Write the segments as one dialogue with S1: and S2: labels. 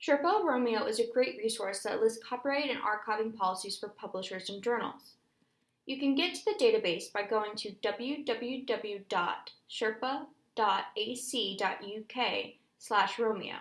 S1: Sherpa Romeo is a great resource that lists copyright and archiving policies for publishers and journals. You can get to the database by going to www.sherpa.ac.uk slash Romeo.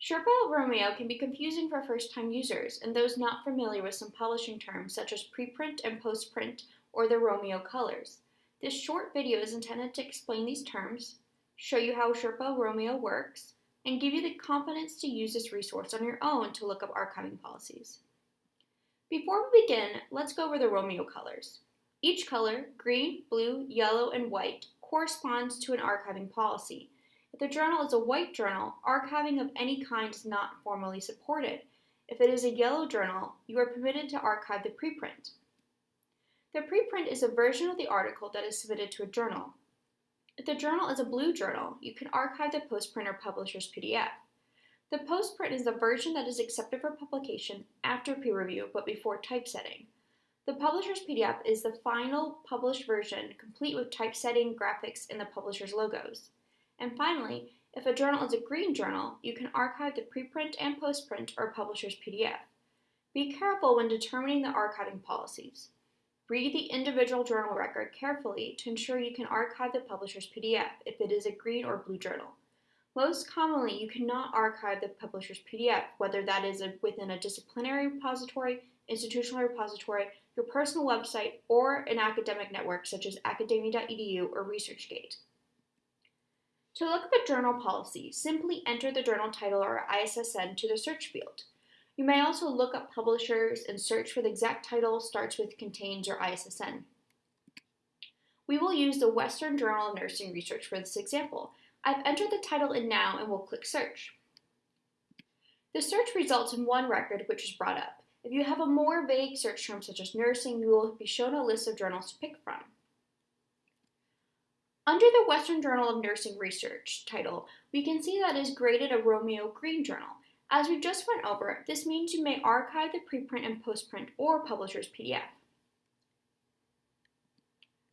S1: Sherpa Romeo can be confusing for first-time users and those not familiar with some publishing terms such as preprint and postprint or the Romeo colors. This short video is intended to explain these terms, show you how Sherpa Romeo works, and give you the confidence to use this resource on your own to look up archiving policies. Before we begin, let's go over the Romeo colors. Each color, green, blue, yellow, and white, corresponds to an archiving policy. If the journal is a white journal, archiving of any kind is not formally supported. If it is a yellow journal, you are permitted to archive the preprint. The preprint is a version of the article that is submitted to a journal. If the journal is a blue journal, you can archive the postprint or publisher's PDF. The postprint is the version that is accepted for publication after peer review but before typesetting. The publisher's PDF is the final published version, complete with typesetting, graphics, and the publisher's logos. And finally, if a journal is a green journal, you can archive the preprint and postprint or publisher's PDF. Be careful when determining the archiving policies. Read the individual journal record carefully to ensure you can archive the publisher's PDF if it is a green or blue journal. Most commonly, you cannot archive the publisher's PDF, whether that is a, within a disciplinary repository, institutional repository, your personal website, or an academic network such as academia.edu or ResearchGate. To look up a journal policy, simply enter the journal title or ISSN to the search field. You may also look up publishers and search for the exact title starts with contains or ISSN. We will use the Western Journal of Nursing Research for this example. I've entered the title in now and will click search. The search results in one record which is brought up. If you have a more vague search term such as nursing, you will be shown a list of journals to pick from. Under the Western Journal of Nursing Research title, we can see that is graded a Romeo Green journal. As we just went over, this means you may archive the preprint and postprint or publisher's PDF.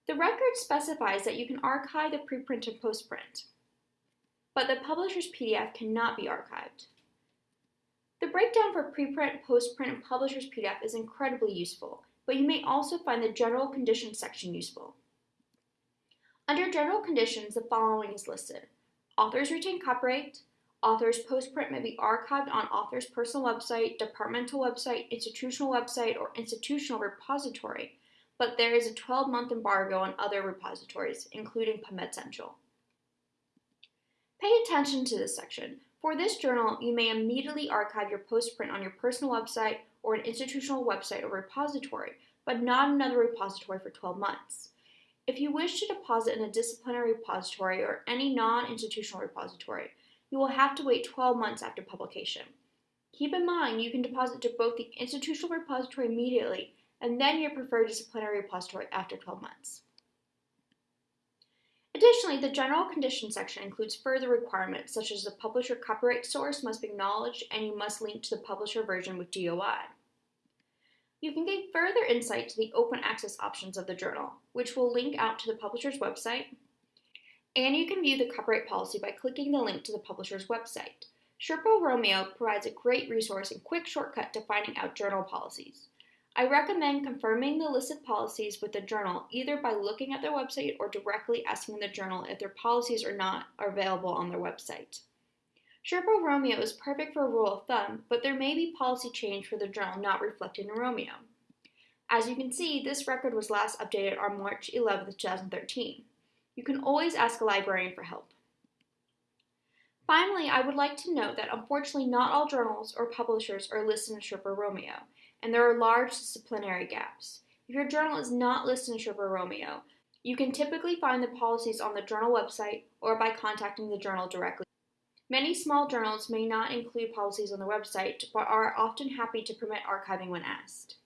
S1: The record specifies that you can archive the preprint and postprint, but the publisher's PDF cannot be archived. The breakdown for preprint, postprint, and publisher's PDF is incredibly useful, but you may also find the general conditions section useful. Under general conditions, the following is listed. Authors retain copyright, Author's postprint may be archived on author's personal website, departmental website, institutional website, or institutional repository, but there is a 12-month embargo on other repositories, including PubMed Central. Pay attention to this section. For this journal, you may immediately archive your postprint on your personal website or an institutional website or repository, but not another repository for 12 months. If you wish to deposit in a disciplinary repository or any non-institutional repository, you will have to wait 12 months after publication. Keep in mind you can deposit to both the institutional repository immediately and then your preferred disciplinary repository after 12 months. Additionally, the general conditions section includes further requirements such as the publisher copyright source must be acknowledged and you must link to the publisher version with DOI. You can get further insight to the open access options of the journal, which will link out to the publisher's website, and you can view the copyright policy by clicking the link to the publisher's website. Sherpa Romeo provides a great resource and quick shortcut to finding out journal policies. I recommend confirming the listed policies with the journal either by looking at their website or directly asking the journal if their policies are not are available on their website. Sherpa Romeo is perfect for a rule of thumb, but there may be policy change for the journal not reflected in Romeo. As you can see, this record was last updated on March 11, 2013. You can always ask a librarian for help. Finally, I would like to note that unfortunately not all journals or publishers are listed in Sherpa Romeo, and there are large disciplinary gaps. If your journal is not listed in Sherpa Romeo, you can typically find the policies on the journal website or by contacting the journal directly. Many small journals may not include policies on the website, but are often happy to permit archiving when asked.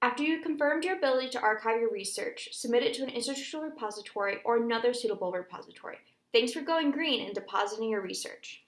S1: After you've confirmed your ability to archive your research, submit it to an institutional repository or another suitable repository. Thanks for going green and depositing your research.